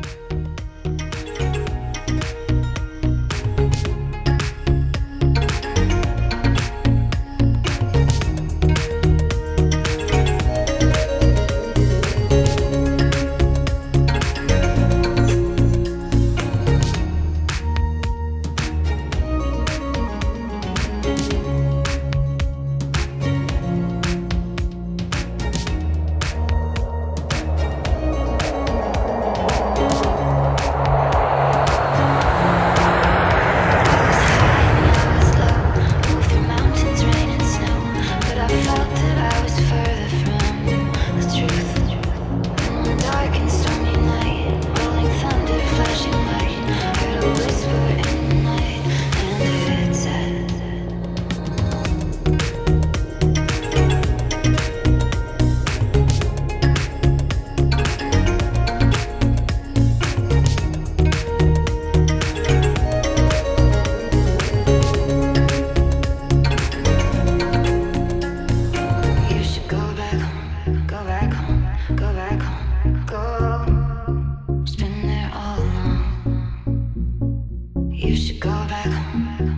Bye. Christmas. You should go back home.